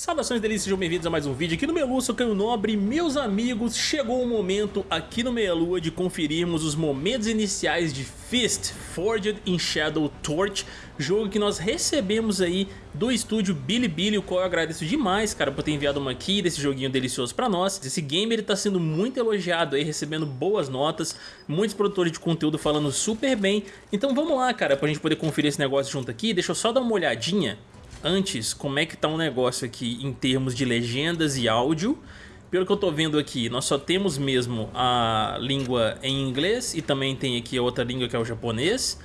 Saudações delícias, sejam bem-vindos a mais um vídeo aqui no Melu, sou Caio Nobre. Meus amigos, chegou o momento aqui no Meia Lua de conferirmos os momentos iniciais de Fist Forged in Shadow Torch Jogo que nós recebemos aí do estúdio Bilibili, o qual eu agradeço demais, cara, por ter enviado uma aqui desse joguinho delicioso pra nós. Esse game ele tá sendo muito elogiado aí, recebendo boas notas Muitos produtores de conteúdo falando super bem. Então vamos lá, cara, pra gente poder conferir esse negócio junto aqui. Deixa eu só dar uma olhadinha Antes, como é que tá o negócio aqui em termos de legendas e áudio pelo que eu tô vendo aqui, nós só temos mesmo a língua em inglês e também tem aqui a outra língua que é o japonês.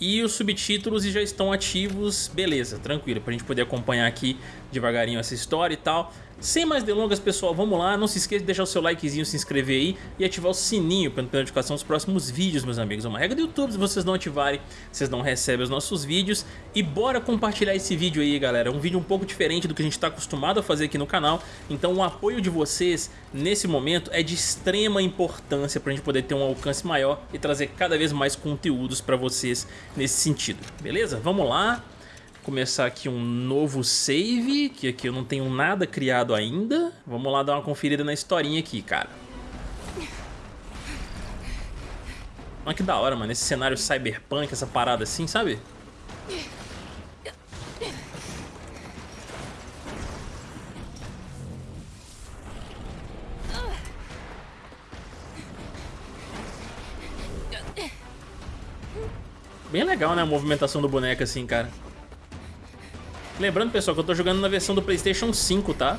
E os subtítulos já estão ativos, beleza, tranquilo, pra gente poder acompanhar aqui devagarinho essa história e tal. Sem mais delongas, pessoal, vamos lá. Não se esqueça de deixar o seu likezinho, se inscrever aí e ativar o sininho para não perder notificação dos próximos vídeos, meus amigos. É uma regra do YouTube, se vocês não ativarem, vocês não recebem os nossos vídeos. E bora compartilhar esse vídeo aí, galera. É um vídeo um pouco diferente do que a gente está acostumado a fazer aqui no canal. Então o apoio de vocês nesse momento é de extrema importância para a gente poder ter um alcance maior e trazer cada vez mais conteúdos para vocês nesse sentido. Beleza? Vamos lá começar aqui um novo save, que aqui eu não tenho nada criado ainda. Vamos lá dar uma conferida na historinha aqui, cara. Olha que da hora, mano, esse cenário cyberpunk, essa parada assim, sabe? Bem legal, né, a movimentação do boneco assim, cara. Lembrando, pessoal, que eu tô jogando na versão do Playstation 5, tá?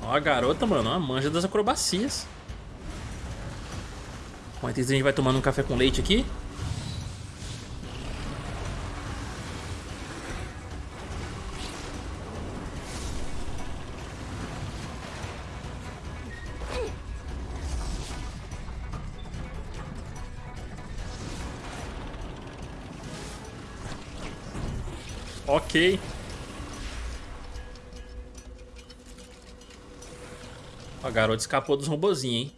Ó a garota, mano, a manja das acrobacias. Enquanto isso, a gente vai tomando um café com leite aqui. Ok. A garota escapou dos robozinhos, hein?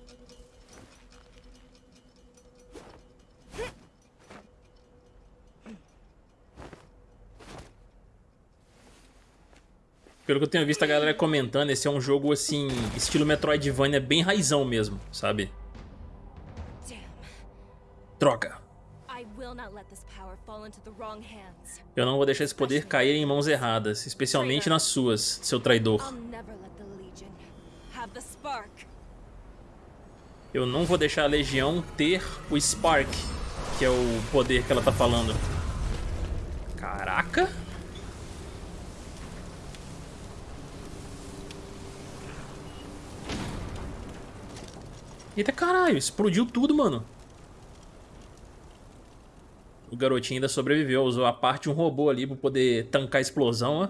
Pelo que eu tenho visto a galera comentando, esse é um jogo assim, estilo Metroidvania bem raizão mesmo, sabe? Droga. Eu não vou deixar esse poder cair em mãos erradas, especialmente nas suas, seu traidor. Eu não vou deixar a Legião ter o Spark, que é o poder que ela tá falando. Caraca! Eita caralho, explodiu tudo, mano. O garotinho ainda sobreviveu, usou a parte de um robô ali pra poder tancar a explosão, ó.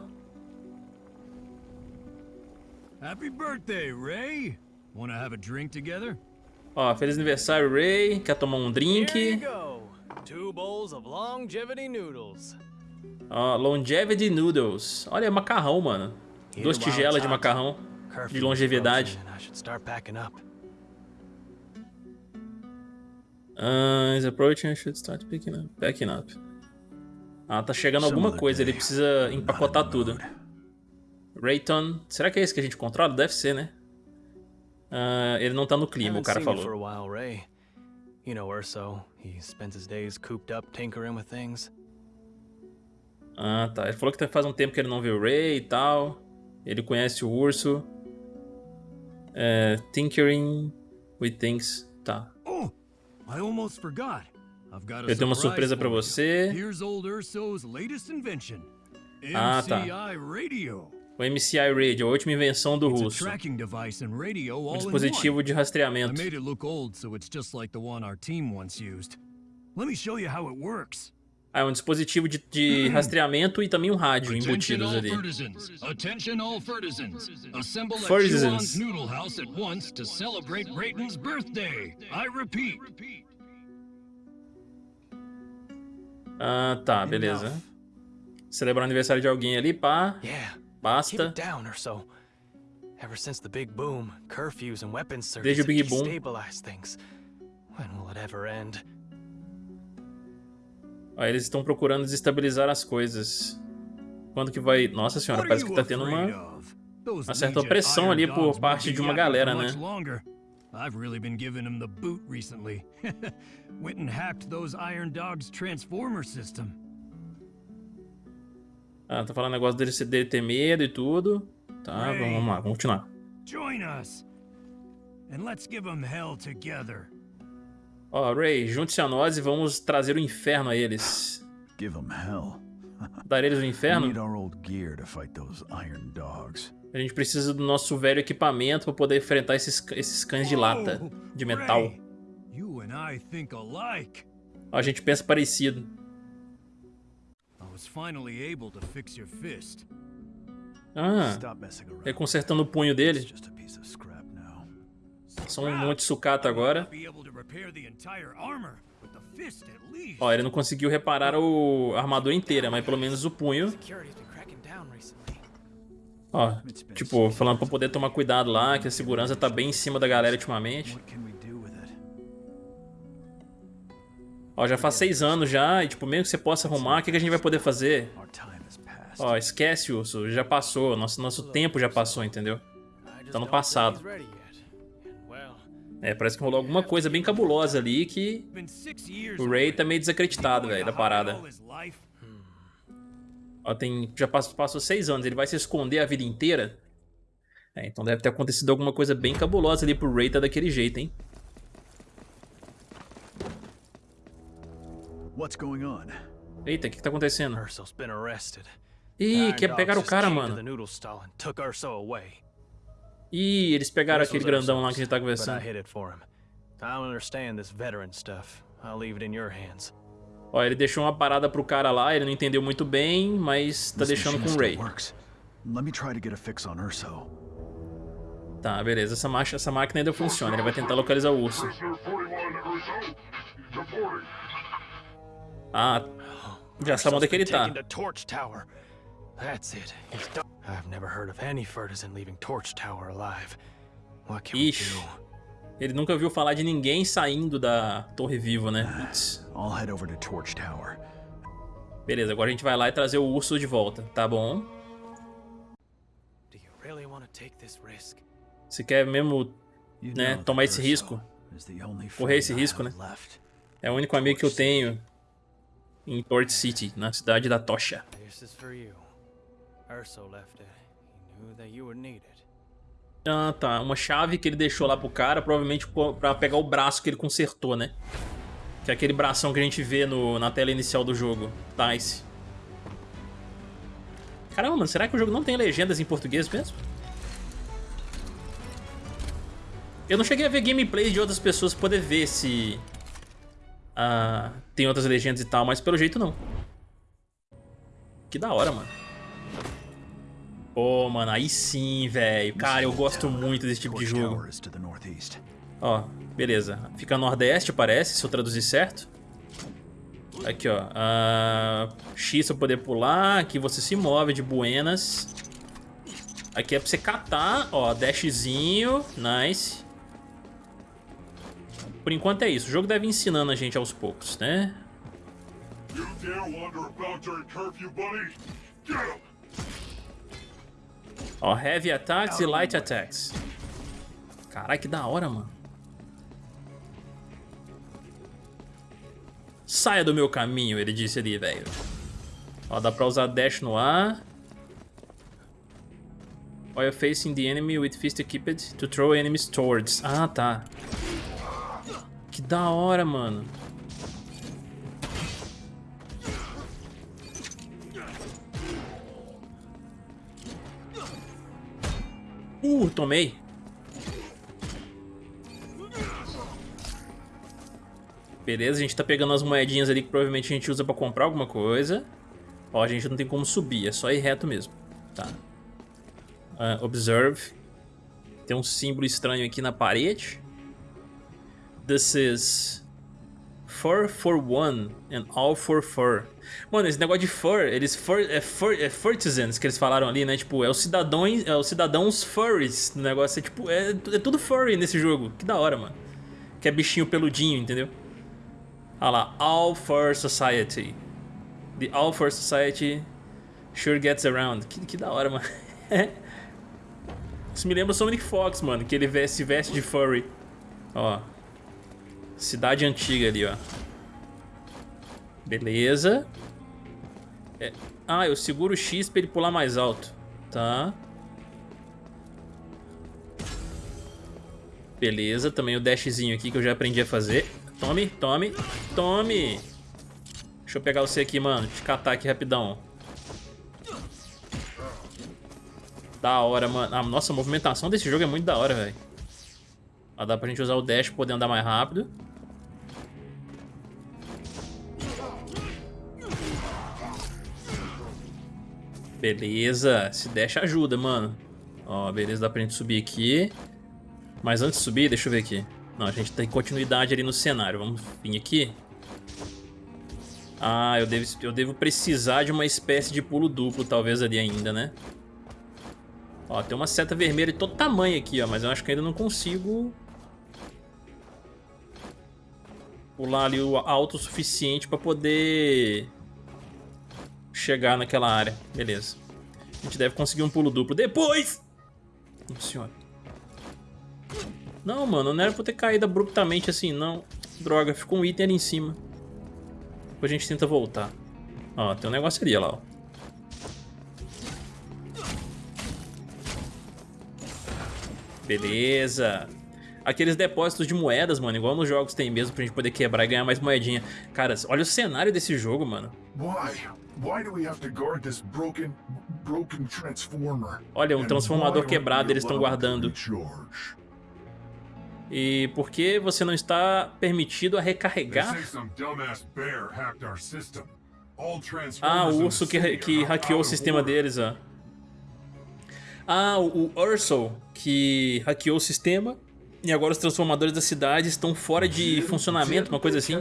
Happy birthday, Ray. Wanna have a drink together? Ó, feliz aniversário, Ray. Quer tomar um drink? Two bowls of longevity noodles. Ó, longevity noodles. Olha, macarrão, mano. Duas tigelas de macarrão de longevidade. Uh, is approaching, should start picking up, packing up. Ah, tá chegando alguma coisa, ele precisa empacotar tudo. Rayton, será que é esse que a gente controla? Deve ser, né? Uh, ele não tá no clima, o cara falou. You know Urso, he spends his days cooped up tinkering with things. Ah, tá. Ele falou que faz um tempo que ele não vê o Ray e tal. Ele conhece o urso. É, tinkering with things. Tá. Eu tenho uma surpresa para você. Ah, tá. O MCI Radio, a última invenção do russo. Um dispositivo de rastreamento. Ah, é um dispositivo de, de rastreamento e também um rádio embutidos ali. Attention all Fertisans. Assemble at Noodle House at once to celebrate Rayton's birthday. I repeat. Ah, tá, beleza. Celebrar o aniversário de alguém ali, pá. Basta. Ever since the big boom, curfews and weapons surges Desde o Big Boom. When will it ever end? Ó, eles estão procurando desestabilizar as coisas. Quando que vai... Nossa senhora, parece que tá tendo uma... Uma certa opressão ali por parte de uma galera, né? I've really been giving him the boot recently. Went and hacked those Iron Dog's transformer system. Ah, tá falando negócio dele, dele ter medo e tudo. Tá, vamos lá, vamos continuar. Join us. And let's give them hell together. Ó, oh, Ray, junte-se a nós e vamos trazer o inferno a eles. Give them hell. Dar eles o inferno? A gente precisa do nosso velho equipamento para poder enfrentar esses, esses cães de lata, de metal. A gente pensa parecido. Ah, é consertando o punho dele. São um monte de sucata agora. Ó, ele não conseguiu reparar o, a armadura inteira, mas pelo menos o punho. Ó, tipo, falando pra poder tomar cuidado lá, que a segurança tá bem em cima da galera ultimamente. Ó, já faz seis anos já, e tipo, mesmo que você possa arrumar, o que, que a gente vai poder fazer? Ó, esquece, Urso, já passou, nosso, nosso tempo já passou, entendeu? Tá no passado. É, parece que rolou alguma coisa bem cabulosa ali que o Ray tá meio desacreditado, velho, da parada. Ó, tem, já passou, passou seis anos, ele vai se esconder a vida inteira? É, então deve ter acontecido alguma coisa bem cabulosa ali pro Ray tá daquele jeito, hein? Eita, o que, que tá acontecendo? Ih, quer pegar o cara, mano. Ih, eles pegaram aquele grandão lá que a gente tá conversando. Ó, ele deixou uma parada pro cara lá, ele não entendeu muito bem, mas tá deixando com o Ray. Tá, beleza. Essa, marcha, essa máquina ainda funciona. Ele vai tentar localizar o urso. Ah, já sabe onde é que ele tá. That's it. I've never heard of any Furtisan leaving Torch Tower alive. What can Ixi. we do? Ele nunca viu falar de ninguém saindo da Torre Viva, né? I'll head over to Torch Tower. Beleza, agora a gente vai lá e trazer o urso de volta, tá bom? Você quer mesmo, né, tomar esse risco? Correr esse risco, né? É o único amigo que eu tenho em Torch City, na cidade da Tocha. Ah, tá. Uma chave que ele deixou lá pro cara, provavelmente pra pegar o braço que ele consertou, né? Que é aquele bração que a gente vê no, na tela inicial do jogo. Dice. Caramba, mano, será que o jogo não tem legendas em português mesmo? Eu não cheguei a ver gameplay de outras pessoas pra poder ver se... Ah, tem outras legendas e tal, mas pelo jeito não. Que da hora, mano. Pô, oh, mano, aí sim, velho. Cara, eu gosto muito desse tipo de jogo. Ó, beleza. Fica nordeste, parece, se eu traduzir certo. Aqui, ó. Uh, X pra poder pular. Aqui você se move de buenas. Aqui é pra você catar, ó, dashzinho. Nice. Por enquanto é isso. O jogo deve ir ensinando a gente aos poucos, né? You dare wander about during curfew, buddy? Get him! Ó, heavy attacks e light attacks. Caralho, que da hora, mano. Saia do meu caminho, ele disse ali, velho. Ó, dá pra usar dash no ar. While facing the enemy with fist equipped to throw enemies towards. Ah, tá. Que da hora, mano. Uh, tomei. Beleza, a gente tá pegando as moedinhas ali que provavelmente a gente usa pra comprar alguma coisa. Ó, a gente não tem como subir, é só ir reto mesmo. Tá. Uh, observe. Tem um símbolo estranho aqui na parede. This is Fur for one and all for fur. Mano, esse negócio de fur, eles fur, é, fur, é furtisans que eles falaram ali, né? Tipo, é os cidadãos, é os cidadãos furries. O negócio é tipo, é, é tudo furry nesse jogo. Que da hora, mano. Que é bichinho peludinho, entendeu? Olha lá, All Fur Society. The All for Society sure gets around. Que, que da hora, mano. Isso me lembra o Sonic Fox, mano, que ele se veste de furry. Ó. Cidade antiga ali, ó. Beleza. É. Ah, eu seguro o X pra ele pular mais alto. Tá. Beleza, também o dashzinho aqui que eu já aprendi a fazer. Tome, tome, tome. Deixa eu pegar você aqui, mano. Te catar aqui rapidão. Da hora, mano. Ah, nossa, a movimentação desse jogo é muito da hora, velho. Dá pra gente usar o dash pra poder andar mais rápido. Beleza. Esse dash ajuda, mano. Ó, beleza, dá pra gente subir aqui. Mas antes de subir, deixa eu ver aqui. Não, a gente tem continuidade ali no cenário. Vamos vir aqui. Ah, eu devo, eu devo precisar de uma espécie de pulo duplo, talvez, ali ainda, né? Ó, tem uma seta vermelha de todo tamanho aqui, ó. Mas eu acho que ainda não consigo... Pular ali o alto o suficiente pra poder... Chegar naquela área. Beleza. A gente deve conseguir um pulo duplo depois! Nossa senhora. Não, mano, não era pra ter caído abruptamente assim, não. Droga, ficou um item ali em cima. Depois a gente tenta voltar. Ó, tem um negócio ali, lá, ó. Beleza. Aqueles depósitos de moedas, mano, igual nos jogos tem mesmo, pra gente poder quebrar e ganhar mais moedinha. Cara, olha o cenário desse jogo, mano. Olha, um transformador quebrado eles estão guardando. E por que você não está permitido a recarregar? Ah, o urso que, que hackeou o sistema deles, ó. Ah, o, o Urso que hackeou o sistema e agora os transformadores da cidade estão fora de funcionamento, uma coisa assim.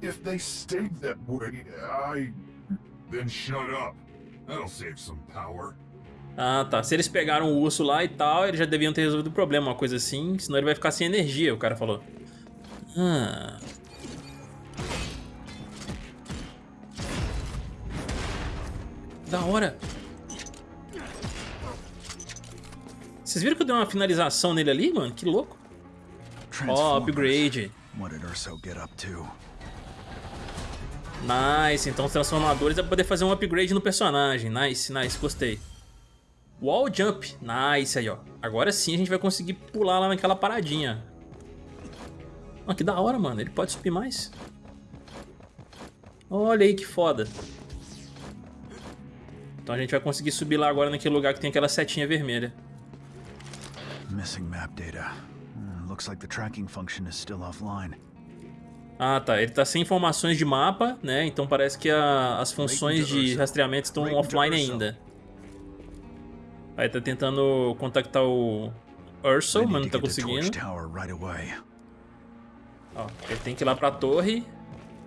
If they stayed that way, I... Then shut up. That'll save some power. Ah, tá. Se eles pegaram o urso lá e tal, eles já deviam ter resolvido o problema, uma coisa assim. Senão ele vai ficar sem energia, o cara falou. Ah. Da hora. Vocês viram que eu dei uma finalização nele ali, mano? Que louco. Ó, oh, upgrade. Nice, então os transformadores é pra poder fazer um upgrade no personagem. Nice, nice, gostei. Wall Jump. Nice aí, ó. Agora sim a gente vai conseguir pular lá naquela paradinha. Oh, que da hora, mano. Ele pode subir mais. Olha aí que foda. Então a gente vai conseguir subir lá agora naquele lugar que tem aquela setinha vermelha. Missing map data. Hmm, looks like the tracking function is still offline. Ah, tá. Ele tá sem informações de mapa, né? Então parece que a, as funções de rastreamento estão offline ainda. Aí tá tentando contactar o Urso, mas não tá conseguindo. Ó, ele tem que ir lá pra torre.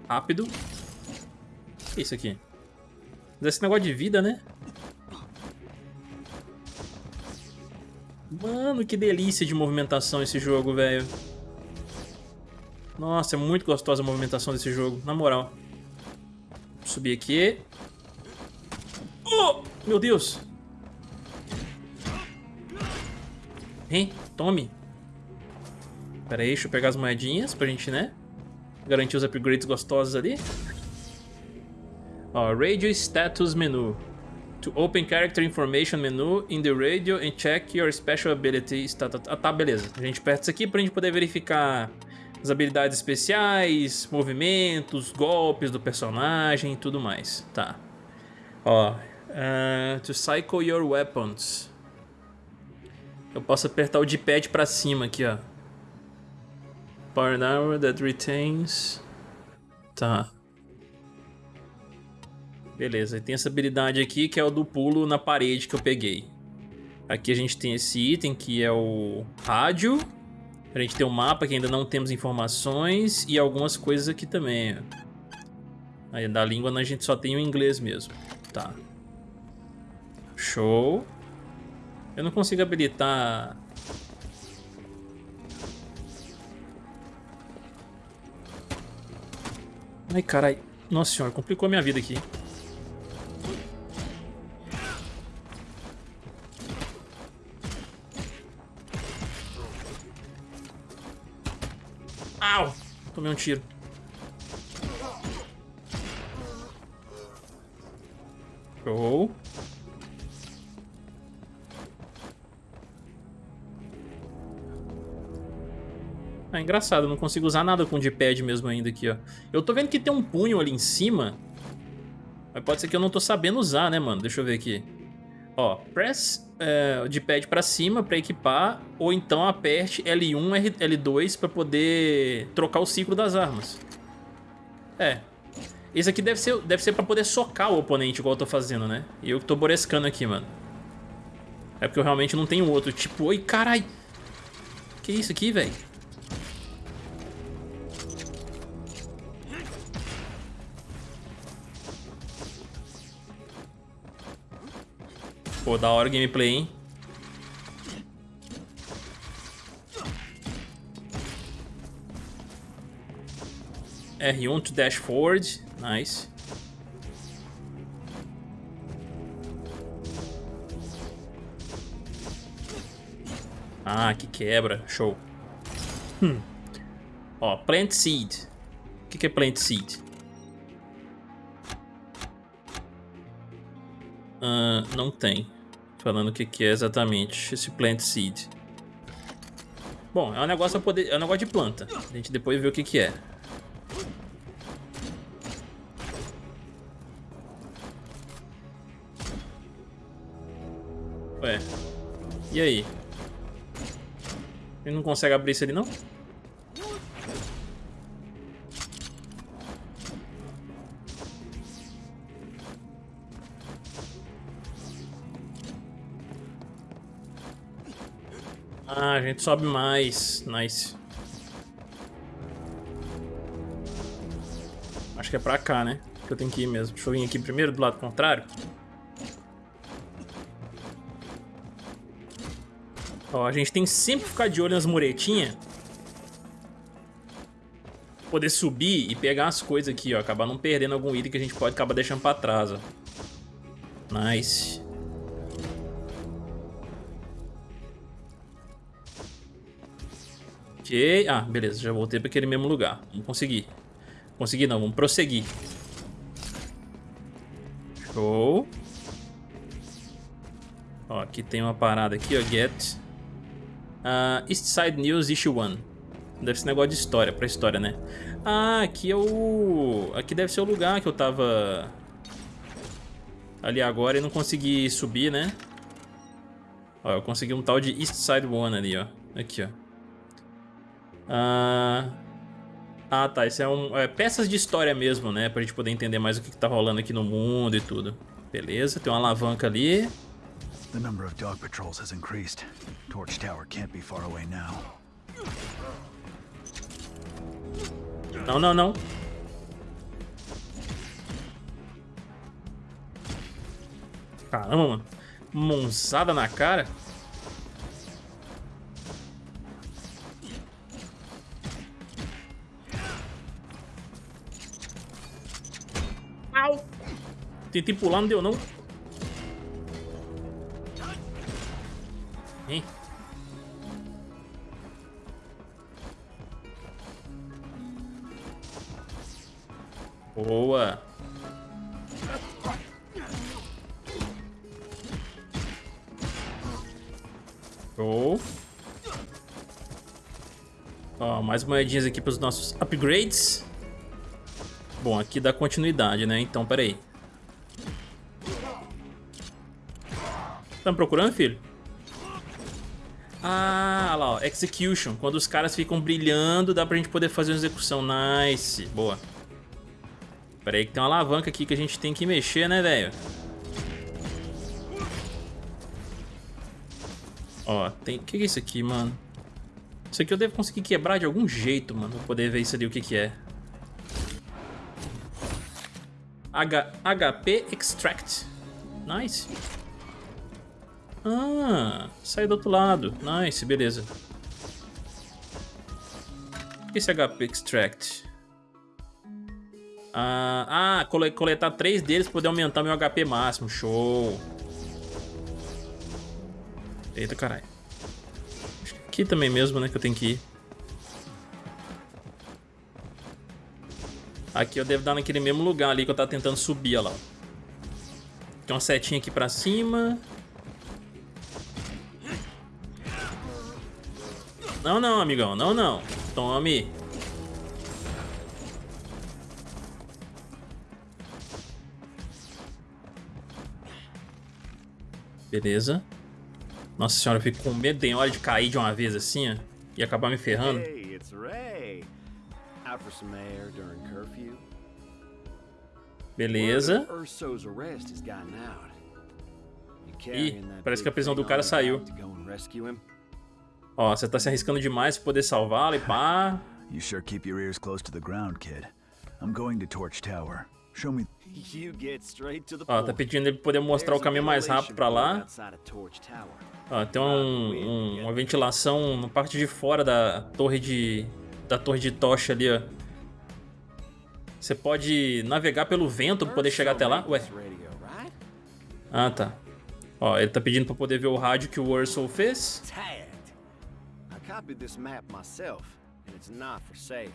Rápido. O que é isso aqui? Esse negócio de vida, né? Mano, que delícia de movimentação esse jogo, velho. Nossa, é muito gostosa a movimentação desse jogo, na moral. Vou subir aqui. Oh, meu Deus. Hein? Tome. Pera aí, deixa eu pegar as moedinhas pra gente, né? Garantir os upgrades gostosos ali. Ó, Radio Status Menu. To open character information menu in the radio and check your special abilities. Tá, tá, tá, tá beleza. A gente aperta isso aqui pra gente poder verificar as habilidades especiais, movimentos, golpes do personagem e tudo mais. Tá. Ó, uh, to cycle your weapons. Eu posso apertar o D-pad pra cima aqui, ó. Power armor that retains... Tá. Beleza, tem essa habilidade aqui que é o do pulo na parede que eu peguei. Aqui a gente tem esse item que é o rádio. A gente tem um mapa que ainda não temos informações e algumas coisas aqui também. Aí da língua a gente só tem o inglês mesmo. Tá. Show. Eu não consigo habilitar... Ai, carai. Nossa senhora, complicou a minha vida aqui. Au! Tomei um tiro. Show. Ah, engraçado, eu não consigo usar nada com o D-pad mesmo ainda aqui, ó. Eu tô vendo que tem um punho ali em cima. Mas pode ser que eu não tô sabendo usar, né, mano? Deixa eu ver aqui. Ó, press é, o D-pad pra cima pra equipar, ou então aperte L1, L2 pra poder trocar o ciclo das armas. É. Esse aqui deve ser, deve ser pra poder socar o oponente, igual eu tô fazendo, né? E eu que tô borescando aqui, mano. É porque eu realmente não tenho outro. Tipo, oi, carai. Que isso aqui, velho? Pô, da hora o gameplay, hein? R1 to dash forward. Nice. Ah, que quebra. Show. Hum. Ó, plant seed. O que, que é plant seed? Uh, não tem. Falando o que, que é exatamente esse plant seed. Bom, é um negócio poder, é um negócio de planta. A gente depois vê o que, que é. Ué. E aí? Ele não consegue abrir isso ali, não? Ah, a gente sobe mais. Nice. Acho que é pra cá, né? Que eu tenho que ir mesmo. Deixa eu vir aqui primeiro, do lado contrário. Ó, a gente tem que sempre ficar de olho nas muretinhas. Poder subir e pegar as coisas aqui, ó. Acabar não perdendo algum item que a gente pode acabar deixando pra trás, ó. Nice. Ah, beleza. Já voltei para aquele mesmo lugar. Vamos conseguir. Conseguir não, vamos prosseguir. Show. Ó, aqui tem uma parada aqui, ó. Get. Uh, East Side News Issue 1. Deve ser negócio de história, pra história, né? Ah, aqui é o... Aqui deve ser o lugar que eu tava... Ali agora e não consegui subir, né? Ó, eu consegui um tal de East Side 1 ali, ó. Aqui, ó. Ah, ah tá. Isso é um. É, peças de história mesmo, né? Pra gente poder entender mais o que, que tá rolando aqui no mundo e tudo. Beleza, tem uma alavanca ali. The number of dog patrols has increased. Torch Tower can't be far away now. Não, não, não. Caramba, mano. Monzada na cara. Tentei pular, não deu não. Hein? Boa. Show. Ó, mais moedinhas aqui para os nossos upgrades. Bom, aqui dá continuidade, né? Então, peraí. aí. Tá me procurando, filho? Ah, lá, ó. Execution. Quando os caras ficam brilhando, dá pra gente poder fazer uma execução. Nice. Boa. Pera aí que tem uma alavanca aqui que a gente tem que mexer, né, velho? Ó, tem... O que é isso aqui, mano? Isso aqui eu devo conseguir quebrar de algum jeito, mano. Pra poder ver isso ali, o que que é. H... HP Extract. Nice. Ah, sai do outro lado. Nice, beleza. Esse HP Extract. Ah, ah, coletar três deles pra poder aumentar meu HP máximo. Show. Eita, caralho. Aqui também mesmo, né, que eu tenho que ir. Aqui eu devo dar naquele mesmo lugar ali que eu tava tentando subir, lá. Tem uma setinha aqui pra cima. Não, não, amigão. Não, não. Tome. Beleza. Nossa senhora, eu fico com medo, tem hora de cair de uma vez assim, ó, e acabar me ferrando. Hey, it's Ray. Out for some air during curfew. Beleza. Ih, parece que a prisão do cara saiu. Ó, você tá se arriscando demais pra poder salvá-lo e pá. You sure keep your ears close to the ground, kid. I'm going to Torch Tower. Show me Ó, tá pedindo ele poder mostrar o caminho mais rápido pra lá. Ó, tem um, um, uma ventilação na parte de fora da torre de da torre de tocha ali, ó. Você pode navegar pelo vento pra poder chegar até lá. Ué. Ah, tá. Ó, ele tá pedindo pra poder ver o rádio que o Ursul fez. I copied this map myself, and it's not for sale.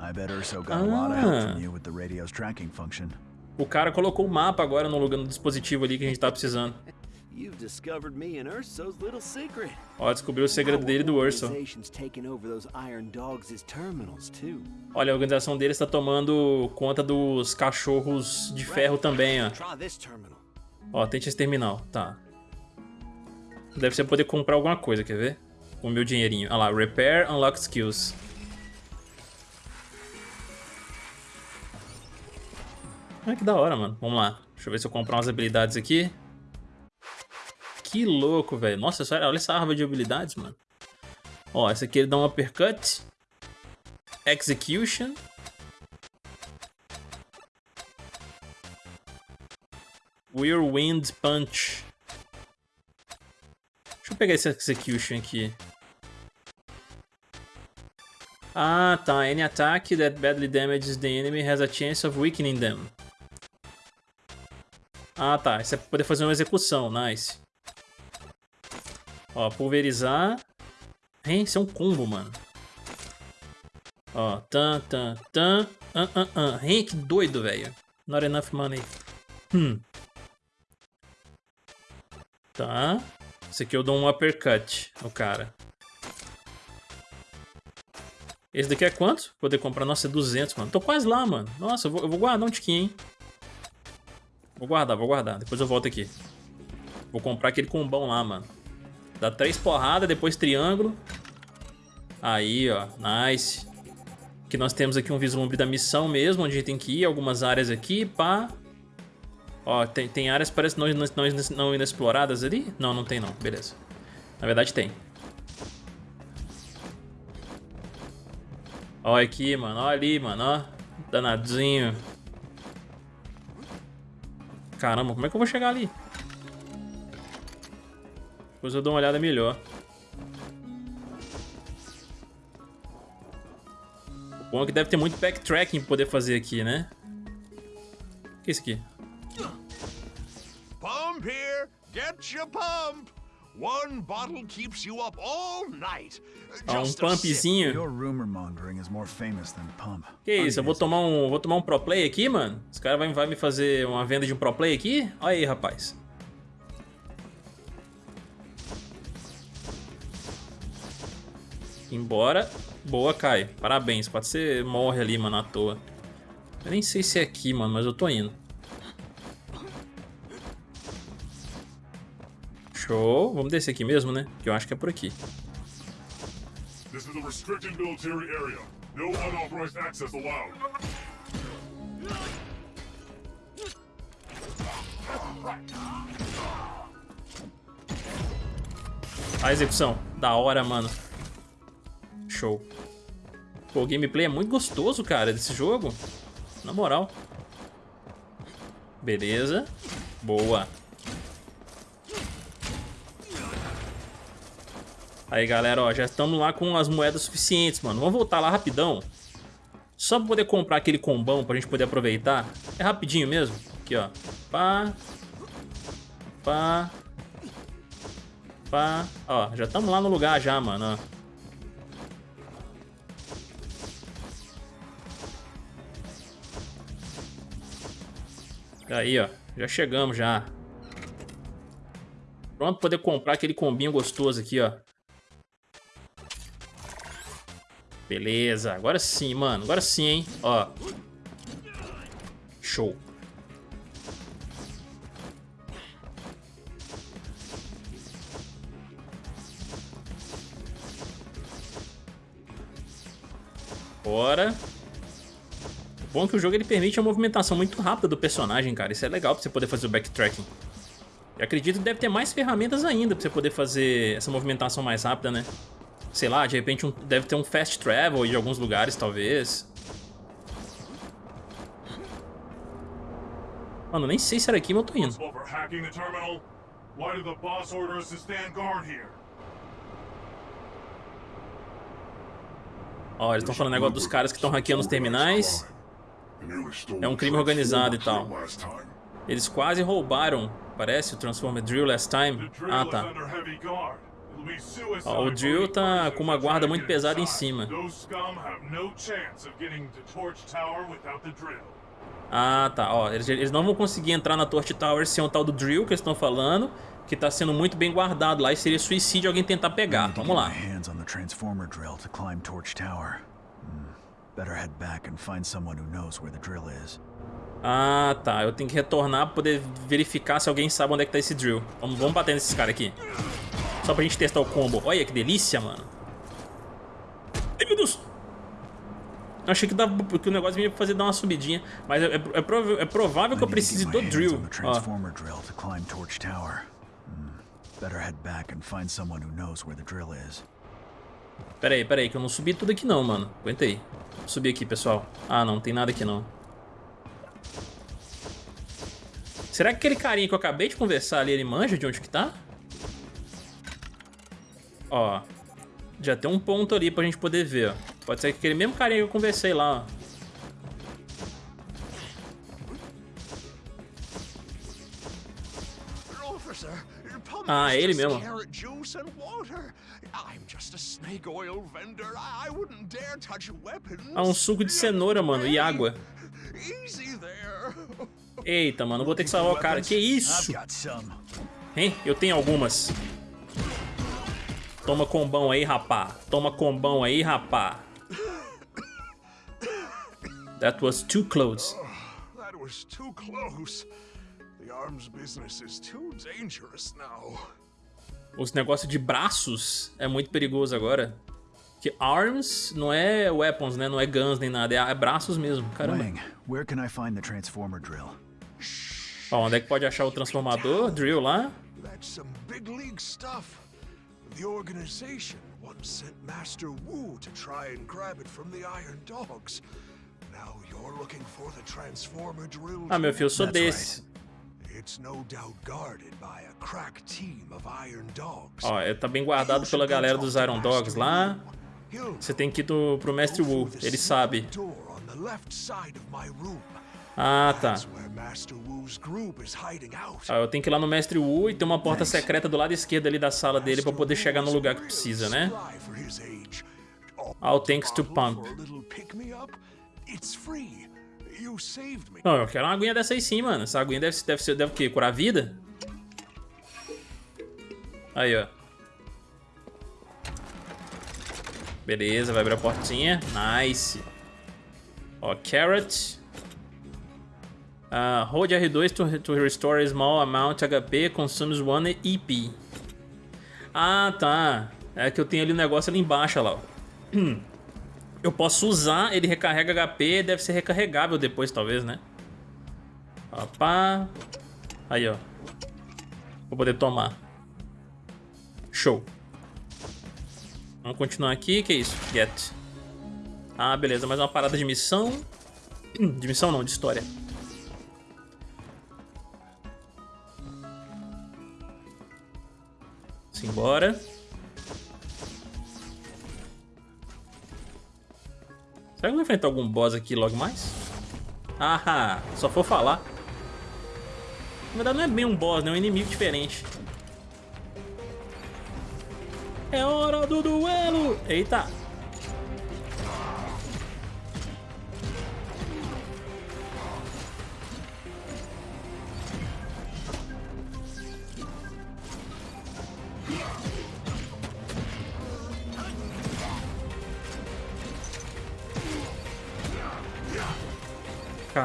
I bet Urso got ah. a lot of help from you with the radio's tracking function. O cara colocou o mapa agora no lugar no dispositivo ali que a gente tá precisando. Ó, descobriu o segredo dele do Urso. Olha, a organização dele está tomando conta dos cachorros de ferro também, ó. Ó, tente esse terminal. Tá. Deve ser poder comprar alguma coisa, quer ver? Com o meu dinheirinho. Olha lá, Repair Unlock Skills. Ah, que da hora, mano. Vamos lá. Deixa eu ver se eu comprar umas habilidades aqui. Que louco, velho. Nossa, olha essa árvore de habilidades, mano. Ó, essa aqui ele dá um uppercut. Execution. Whirlwind Punch. Deixa eu pegar esse Execution aqui. Ah, tá. Any attack that badly damages the enemy has a chance of weakening them. Ah, tá. Isso é pra poder fazer uma execução. Nice. Ó, pulverizar. Hein? Isso é um combo, mano. Ó, tan, tan, tan. Uh, uh, uh. Hein? Que doido, velho. Not enough money. Hum. Tá. Esse aqui eu dou um uppercut no cara. Esse daqui é quanto? Poder comprar. Nossa, é 200, mano. Tô quase lá, mano. Nossa, eu vou, eu vou guardar um tiquinho, hein. Vou guardar, vou guardar. Depois eu volto aqui. Vou comprar aquele combão lá, mano. Dá três porradas, depois triângulo. Aí, ó. Nice. Aqui nós temos aqui um vislumbre da missão mesmo, onde a gente tem que ir. Algumas áreas aqui, pá. Ó, tem, tem áreas que parecem não, não, não inexploradas ali? Não, não tem não. Beleza. Na verdade tem. Ó aqui, mano. Ó ali, mano. Ó. Danadinho. Caramba, como é que eu vou chegar ali? Depois eu dou uma olhada melhor. O bom é que deve ter muito backtracking pra poder fazer aqui, né? O que é isso aqui? Pump here! Get your pump! One bottle keeps you up all night. Ah, um pumpzinho. Que isso? Eu vou tomar um, vou tomar um pro play aqui, mano? Os caras vai, vai me fazer uma venda de um pro play aqui? Olha aí, rapaz. Embora. Boa, Kai. Parabéns. Pode ser morre ali, mano, à toa. Eu nem sei se é aqui, mano, mas eu tô indo. Show. Vamos descer aqui mesmo, né? Que eu acho que é por aqui. This is a restricted military area. No unauthorized access allowed. A execução. Da hora, mano. Show. Pô, o gameplay é muito gostoso, cara, desse jogo. Na moral. Beleza. Boa. Aí, galera, ó, já estamos lá com as moedas suficientes, mano. Vamos voltar lá rapidão. Só pra poder comprar aquele combão pra gente poder aproveitar. É rapidinho mesmo. Aqui, ó. Pá. Pá. Pá. Ó, já estamos lá no lugar já, mano, ó. Aí, ó. Já chegamos já. Pronto, poder comprar aquele combinho gostoso aqui, ó. Beleza, agora sim, mano. Agora sim, hein. Ó. Show. Bora. Bom que o jogo ele permite a movimentação muito rápida do personagem, cara. Isso é legal pra você poder fazer o backtracking. Eu acredito que deve ter mais ferramentas ainda pra você poder fazer essa movimentação mais rápida, né? Sei lá, de repente um, deve ter um fast travel de alguns lugares, talvez. Mano, nem sei se era aqui, mas eu tô indo. Ó, eles estão falando negócio dos caras que estão hackeando os terminais. É um crime organizado e tal. Eles quase roubaram, parece, o Transformer Drill last time. Ah, tá. Ó, o Drill tá com uma guarda muito pesada em cima. Ah, tá. Ó, eles, eles não vão conseguir entrar na Torch Tower sem o tal do Drill que eles estão falando, que tá sendo muito bem guardado lá e seria suicídio alguém tentar pegar. Vamos lá. Better head back and find someone who knows where the drill is. Ah, tá. Eu tenho que retornar pra poder verificar se alguém sabe onde é que tá esse drill. Vamos, vamos bater nesses caras aqui. Só pra gente testar o combo. Olha que delícia, mano. Ai, meu Deus. Eu achei que, dava, que o negócio ia fazer dar uma subidinha. Mas é, é, é, provável, é provável que eu precise do drill. Ó. Hmm. Better head back and find someone who knows where the drill is. Pera aí, pera aí, que eu não subi tudo aqui não, mano. Aguenta aí. Vou subir aqui, pessoal. Ah, não, tem nada aqui não. Será que aquele carinha que eu acabei de conversar ali, ele manja de onde que tá? Ó. Já tem um ponto ali pra gente poder ver, ó. Pode ser que aquele mesmo carinha que eu conversei lá, ó. Ah, é ele mesmo. Ah, um suco de cenoura, mano, e água. Eita, mano, vou ter que salvar o cara. Que isso? Hein? Eu tenho algumas. Toma combão aí, rapá. Toma combão aí, rapá. That was too close. Oh, that was too close. Os negócios de braços é muito perigoso agora. Que arms não é weapons, né? Não é guns nem nada, é, braços mesmo. Caramba. Wang, where can I find the transformer drill? Ó, onde é que pode achar o transformador drill lá? That's some big league stuff. The organization once sent Master Wu to try and grab it from the Iron Dogs. Now you're looking for the transformer drill. Ah, meu filho, eu sou desse. Ó, é, tá bem guardado pela galera dos Iron Dogs lá. Você tem que ir do, pro Mestre Wu, ele sabe. Ah, tá. Ah, eu tenho que ir lá no Mestre Wu e tem uma porta secreta do lado esquerdo ali da sala dele pra poder chegar no lugar que precisa, né? All thanks to Pump. Não, eu quero uma aguinha dessa aí sim, mano. Essa aguinha deve, deve ser, deve o quê? Curar a vida? Aí, ó. Beleza, vai abrir a portinha. Nice. Ó, carrot. Uh, hold R2 to, to restore small amount HP, consumes one EP. Ah, tá. É que eu tenho ali um negócio ali embaixo, lá. Ó. Eu posso usar, ele recarrega HP, deve ser recarregável depois, talvez, né? Opa. Aí, ó. Vou poder tomar. Show. Vamos continuar aqui. que é isso? Get. Ah, beleza. Mais uma parada de missão. De missão não, de história. Simbora. Será que eu vou enfrentar algum boss aqui logo mais? Ah, só for falar. Na verdade não é bem um boss, né? É um inimigo diferente. É hora do duelo! Eita!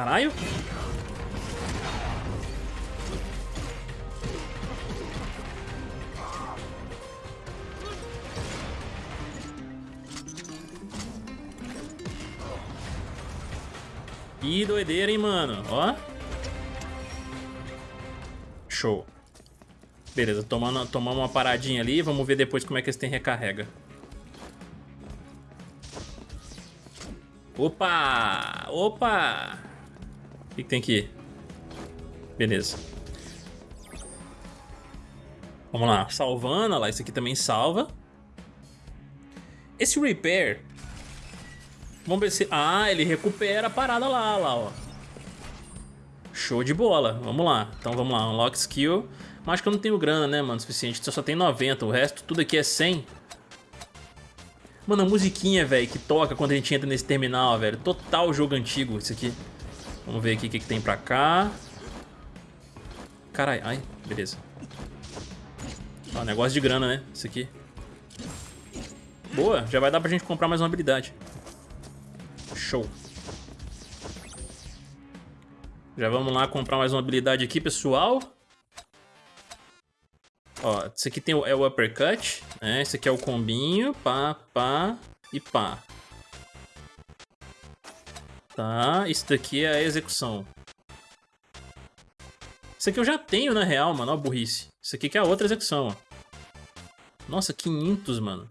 Caralho. Que doideira, hein, mano. Ó. Show. Beleza, tomamos uma paradinha ali. Vamos ver depois como é que esse tem recarrega. Opa! Opa! Que, que tem aqui? Beleza. Vamos lá, salvando, olha lá, isso aqui também salva. Esse repair Vamos ver se... Ah, ele recupera a parada lá, lá, ó. Show de bola. Vamos lá. Então vamos lá. Unlock skill. Mas que eu não tenho grana, né, mano? Suficiente. Eu só tenho 90. O resto, tudo aqui é 100. Mano, a musiquinha, velho, que toca quando a gente entra nesse terminal, velho. Total jogo antigo isso aqui. Vamos ver aqui o que, que tem pra cá. Caralho. Ai, beleza. Ó, negócio de grana, né? Isso aqui. Boa. Já vai dar pra gente comprar mais uma habilidade. Show. Já vamos lá comprar mais uma habilidade aqui, pessoal. Ó, esse aqui tem o, é o uppercut, né? Esse aqui é o combinho, pá, pá e pá. Tá, isso daqui é a execução. Isso aqui eu já tenho, na real, mano, ó burrice. Isso aqui que é a outra execução, ó. Nossa, 500, mano.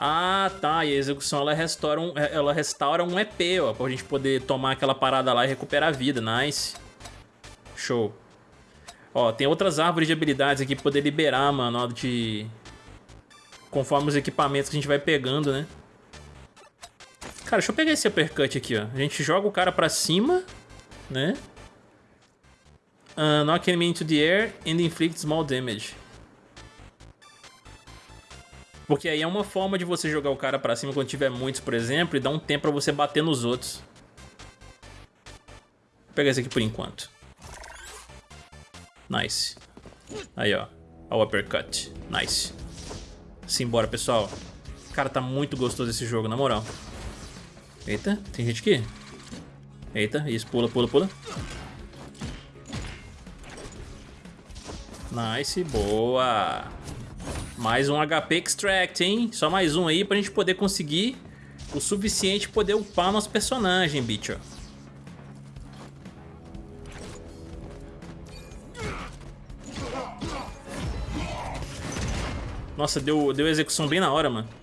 Ah, tá. E a execução ela restaura um, é, ela restaura um EP, ó, pra gente poder tomar aquela parada lá e recuperar a vida. Nice. Show. Ó, tem outras árvores de habilidades aqui pra poder liberar, mano, ó, de... Conforme os equipamentos que a gente vai pegando, né? Cara, deixa eu pegar esse uppercut aqui, ó. A gente joga o cara pra cima, né? Uh, knock enemy into the air and inflict small damage. Porque aí é uma forma de você jogar o cara pra cima quando tiver muitos, por exemplo, e dar um tempo pra você bater nos outros. Vou pegar esse aqui por enquanto. Nice. Aí, ó. O uppercut. Nice. Simbora, pessoal. Cara, tá muito gostoso esse jogo, na moral. Eita, tem gente aqui? Eita, isso, pula, pula, pula. Nice, boa. Mais um HP Extract, hein? Só mais um aí pra gente poder conseguir o suficiente poder upar nosso personagem, bicho. Nossa, deu, deu execução bem na hora, mano.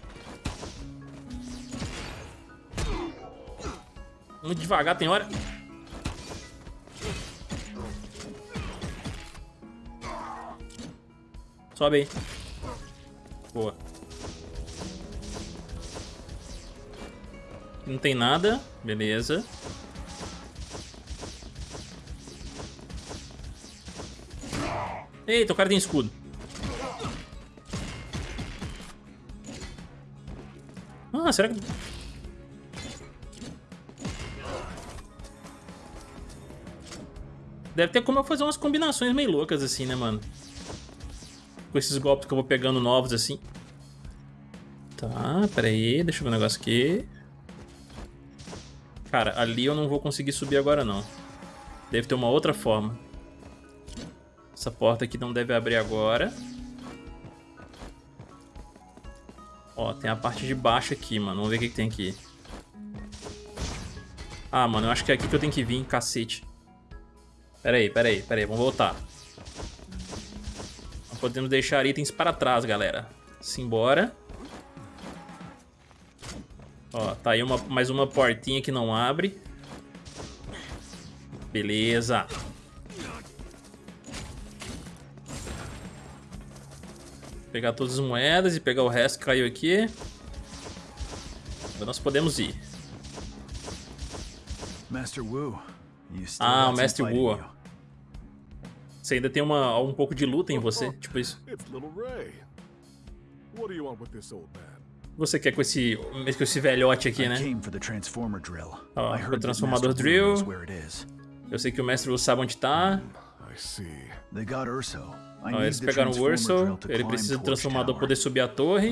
Muito devagar, tem hora. Sobe aí. Boa. Não tem nada. Beleza. Eita, o cara tem escudo. Ah, será que... Deve ter como eu fazer umas combinações meio loucas assim, né, mano? com esses golpes que eu vou pegando novos assim. Tá, pera aí, deixa eu ver um negócio aqui. Cara, ali eu não vou conseguir subir agora não. Deve ter uma outra forma. Essa porta aqui não deve abrir agora. Ó, tem a parte de baixo aqui, mano. Vamos ver o que, que tem aqui. Ah, mano, eu acho que é aqui que eu tenho que vir, cacete. Pera aí, pera aí, pera aí, vamos voltar podemos deixar itens para trás, galera. Simbora. Ó, tá aí uma, mais uma portinha que não abre. Beleza. Pegar todas as moedas e pegar o resto que caiu aqui. Agora nós podemos ir. Master Wu, Ah, o Mestre Wu. Você ainda tem uma, um pouco de luta em você, tipo isso. Você quer com esse, com esse velhote aqui, I né? I o transformador drill. knows where it is. Eu sei que o mestre Wu sabe onde tá. I see. They got Urso. I Ó, need eles pegaram o Urso. Ele precisa do transformador poder subir a torre.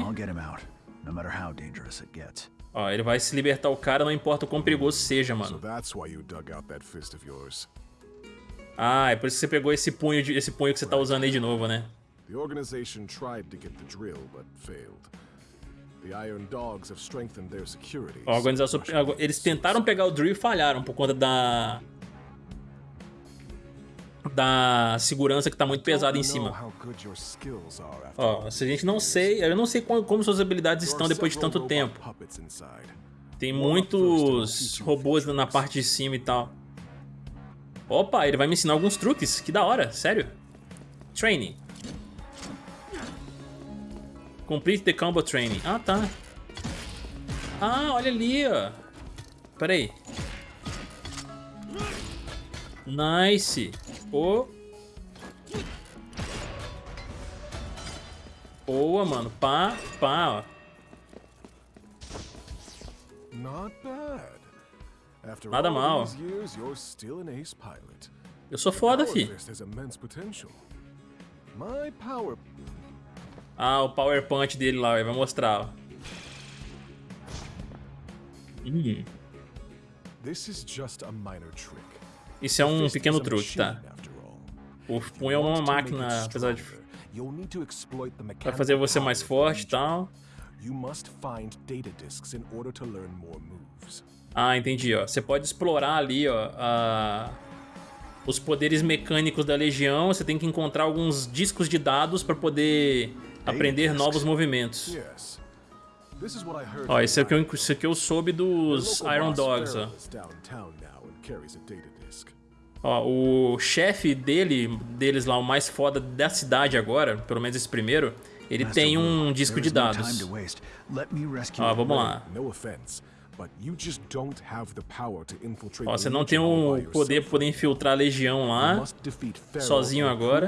Ó, ele vai se libertar o cara, não importa o quão perigoso seja, mano. Ah, é por isso que você pegou esse punho, de, esse punho que você tá usando aí de novo, né? The organization tried to get the drill, but failed. The Iron Dogs have strengthened their security. Ó, a organização, eles tentaram pegar o drill e falharam por conta da... Da segurança que tá muito pesada em cima. Ó, se a gente não sei, eu não sei como, como suas habilidades estão depois de tanto tempo. Tem muitos robôs na parte de cima e tal. Opa, ele vai me ensinar alguns truques. Que da hora, sério. Training. Complete the combo training. Ah, tá. Ah, olha ali, ó. Pera aí. Nice. Pô. Boa, mano. Pá, pá, ó. Not bad. After Nada mal. these years, you're still an ace pilot. Eu sou foda, fi. Ah, o Power Punch dele lá, vai mostrar, ó. Hum, isso é um pequeno truque, tá? O punho é uma máquina, apesar de... Vai mechanical fazer você mais forte e tal. Ah, entendi, ó. Você pode explorar ali, ó, a- os poderes mecânicos da Legião. Você tem que encontrar alguns discos de dados pra poder aprender novos movimentos. Ó, esse aqui, eu, Ryan. esse aqui eu soube dos Iron Dogs, ó. Ó, o chefe dele, deles lá, o mais foda da cidade agora, pelo menos esse primeiro, ele Master tem um disco de dados. Ó, vamos lá. Ó, você não tem o poder pra poder infiltrar a Legião lá. sozinho agora.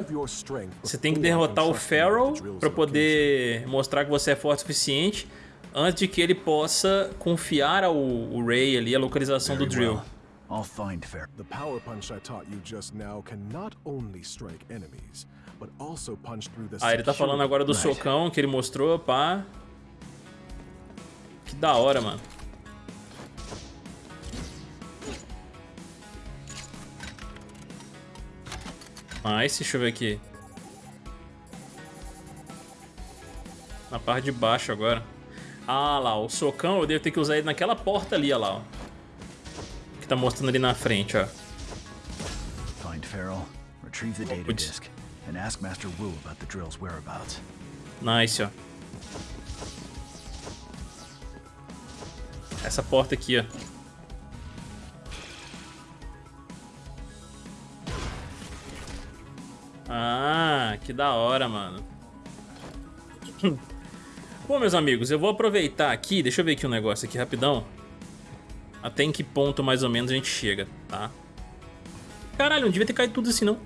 Você tem que derrotar o Pharaoh location. poder mostrar que você é forte o suficiente antes de que ele possa confiar ao Ray ali a localização do drill. I'll find Fair. The power punch I taught you just now can not only strike enemies, but also punch through the Ah, ele tá falando agora do socão que ele mostrou, pá. Que da hora, mano. Nice, deixa eu ver aqui. Na parte de baixo agora. Ah lá, o socão eu devo ter que usar ele naquela porta ali, ó lá, ó. Tá mostrando ali na frente, ó. Find Farrell, retrieve the data disk, and ask Master Wu about the drill's whereabouts. Nice, ó. Essa porta aqui, ó. Ah, que da hora, mano. Bom, meus amigos, eu vou aproveitar aqui, deixa eu ver aqui um negócio aqui rapidão. Até em que ponto mais ou menos a gente chega, tá? Caralho, não devia ter caído tudo assim não.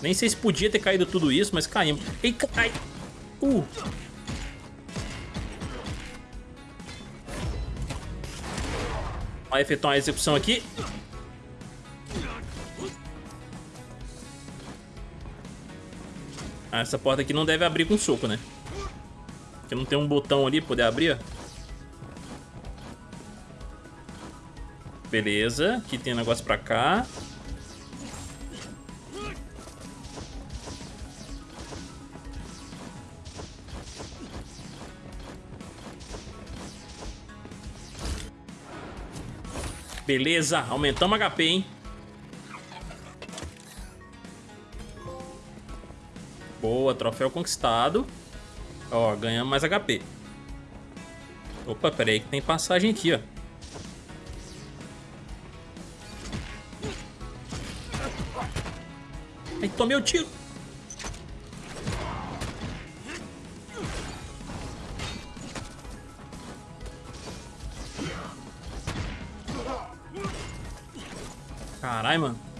Nem sei se podia ter caído tudo isso, mas caímos. Ei, cai! Uh! Vai efetuar uma execução aqui. Ah, essa porta aqui não deve abrir com soco, né? Porque não tem um botão ali pra poder abrir. Beleza, aqui tem um negócio pra cá. Beleza, aumentamos HP, hein? Boa, troféu conquistado. Ó, ganhamos mais HP. Opa, pera aí que tem passagem aqui, ó. Aí tomei o tiro. Caralho, mano.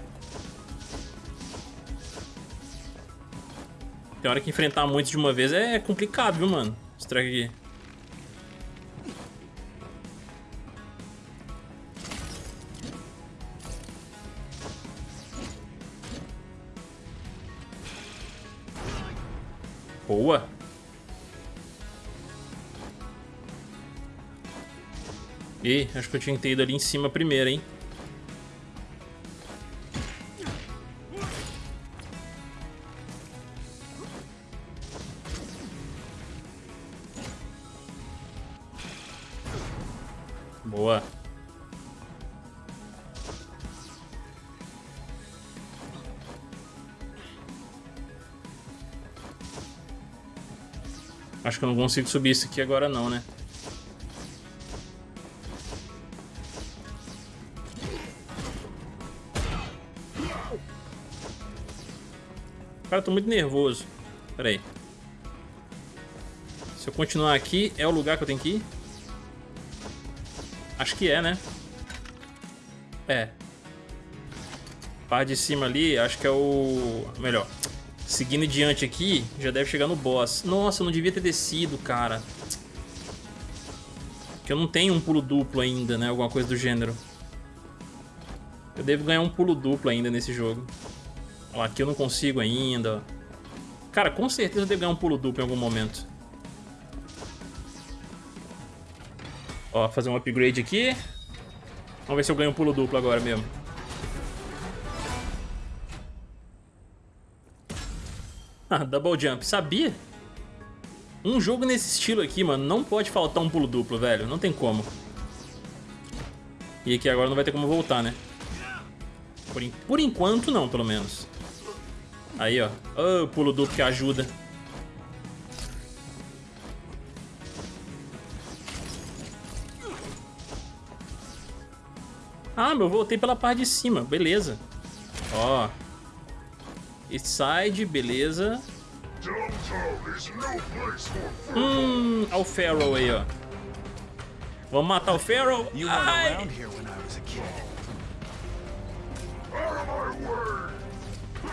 Tem hora que enfrentar muitos de uma vez é complicado, viu, mano? Esse aqui. Boa. Ih, acho que eu tinha que ter ido ali em cima primeiro, hein? Acho que eu não consigo subir isso aqui agora não, né? Cara, eu tô muito nervoso. Pera aí. Se eu continuar aqui, é o lugar que eu tenho que ir? Acho que é, né? É. Par de cima ali, acho que é o... Melhor. Seguindo adiante aqui, já deve chegar no boss. Nossa, eu não devia ter descido, cara. Porque eu não tenho um pulo duplo ainda, né? Alguma coisa do gênero. Eu devo ganhar um pulo duplo ainda nesse jogo. Aqui eu não consigo ainda. Cara, com certeza eu devo ganhar um pulo duplo em algum momento. Ó, fazer um upgrade aqui. Vamos ver se eu ganho um pulo duplo agora mesmo. Ah, double jump. Sabia? Um jogo nesse estilo aqui, mano, não pode faltar um pulo duplo, velho. Não tem como. E aqui agora não vai ter como voltar, né? Por, por enquanto não, pelo menos. Aí, ó. Oh, pulo duplo que ajuda. Ah, meu, voltei pela parte de cima. Beleza. Ó. East side, beleza. Hum, olha o Pharaoh aí, ó. Vamos matar o Pharaoh. Ai.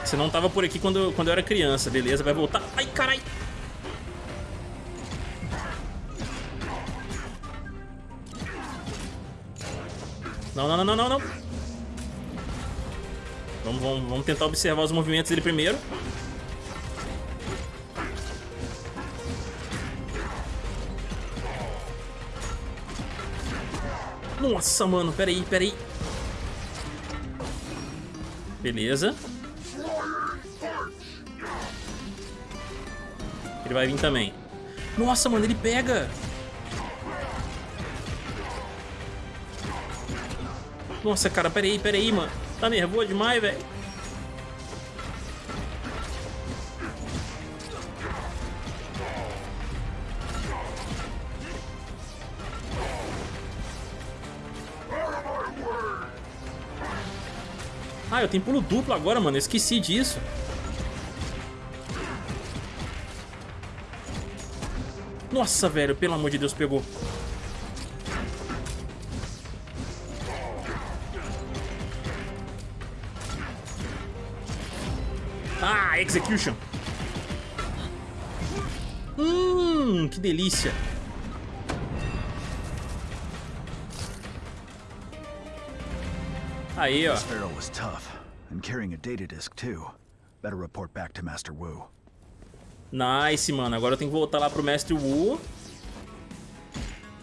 Você não tava por aqui quando, quando eu era criança, beleza? Vai voltar. Ai, carai. Não, não, não, não, não, Vamos, vamos, vamos tentar observar os movimentos dele primeiro. Nossa, mano, peraí, peraí. Beleza. Ele vai vir também. Nossa, mano, ele pega. Nossa, cara, peraí, peraí, mano. Tá nervoso demais, velho. Ah, eu tenho pulo duplo agora, mano. Eu esqueci disso. Nossa, velho. Pelo amor de Deus, pegou. Execution. Hum, que delícia. Aí, ó. Sparrow was tough and carrying a data disk too. Better report back to Master Wu. Nice, mano. Agora eu tenho que voltar lá pro Mestre Wu.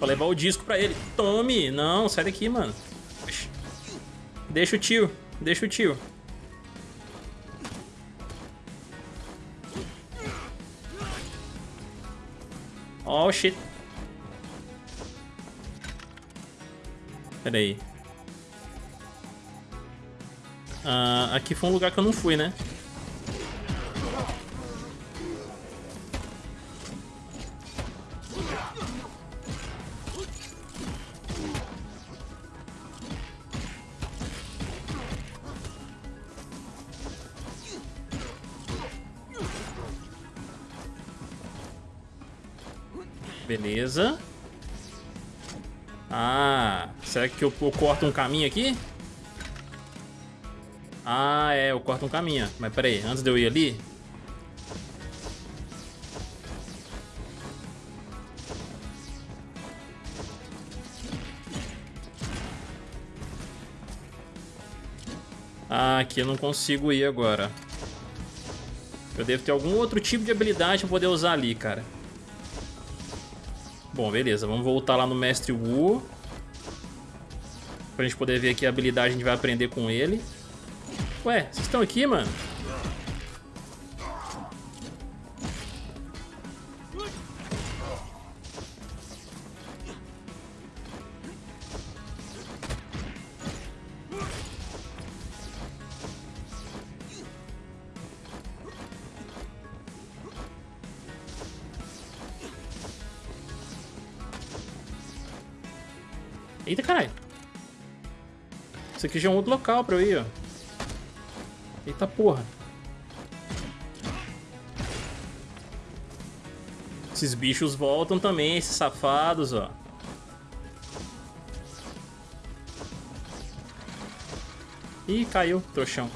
Pra levar o disco pra ele. Tome! Não, sai daqui, mano. Deixa o tio. Deixa o tio. Oh, shit. Pera aí. Ah, aqui foi um lugar que eu não fui, né? Beleza. Ah, será que eu, eu corto um caminho aqui? Ah, é, eu corto um caminho. Mas peraí, antes de eu ir ali... Ah, aqui eu não consigo ir agora. Eu devo ter algum outro tipo de habilidade pra poder usar ali, cara. Bom, beleza. Vamos voltar lá no Mestre Wu. Pra gente poder ver aqui a habilidade que a gente vai aprender com ele. Ué, vocês estão aqui, mano? Aqui já é um outro local pra eu ir, ó. Eita porra. Esses bichos voltam também, esses safados, ó. Ih, caiu, trouxão.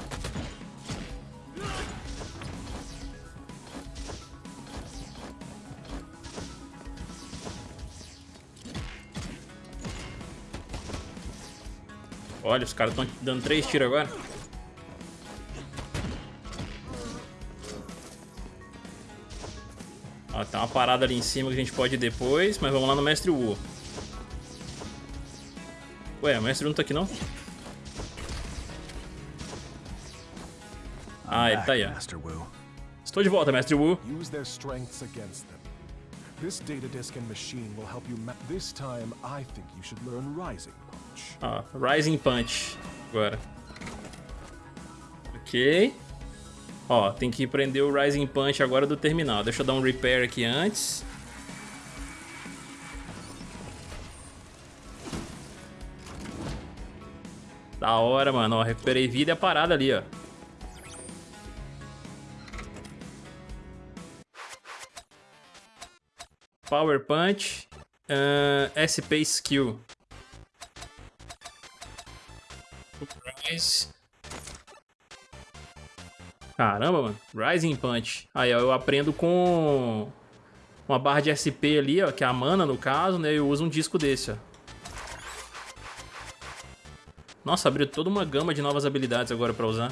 Olha, os caras estão dando três tiros agora. Ó, tem uma parada ali em cima que a gente pode ir depois, mas vamos lá no Mestre Wu. Ué, o Mestre Wu não tá aqui não? Ah, ele tá aí, ó. Estou de volta, Mestre Wu. This data disk and machine will help you This time, I think you should learn Rising Punch. Rising Punch. Agora. Ok. Ó, tem que prender o Rising Punch agora do terminal. Deixa eu dar um repair aqui antes. Da hora, mano. Ó, recuperei vida e a parada ali, ó. Power Punch. Uh, SP Skill. Surprise. Caramba, mano. Rising Punch. Aí, ó, eu aprendo com uma barra de SP ali, ó, que é a mana, no caso, né? Eu uso um disco desse, ó. Nossa, abriu toda uma gama de novas habilidades agora pra usar.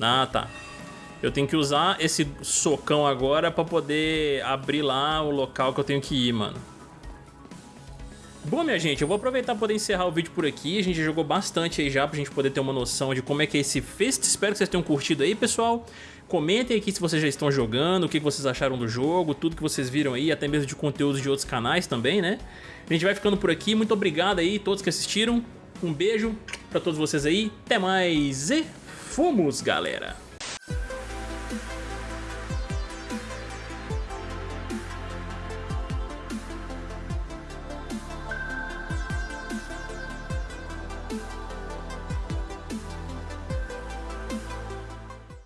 Ah, tá. Eu tenho que usar esse socão agora pra poder abrir lá o local que eu tenho que ir, mano. Bom, minha gente, eu vou aproveitar para poder encerrar o vídeo por aqui. A gente jogou bastante aí já pra gente poder ter uma noção de como é que é esse Fist. Espero que vocês tenham curtido aí, pessoal. Comentem aqui se vocês já estão jogando, o que vocês acharam do jogo, tudo que vocês viram aí, até mesmo de conteúdos de outros canais também, né? A gente vai ficando por aqui. Muito obrigado aí todos que assistiram. Um beijo pra todos vocês aí. Até mais e fomos, galera!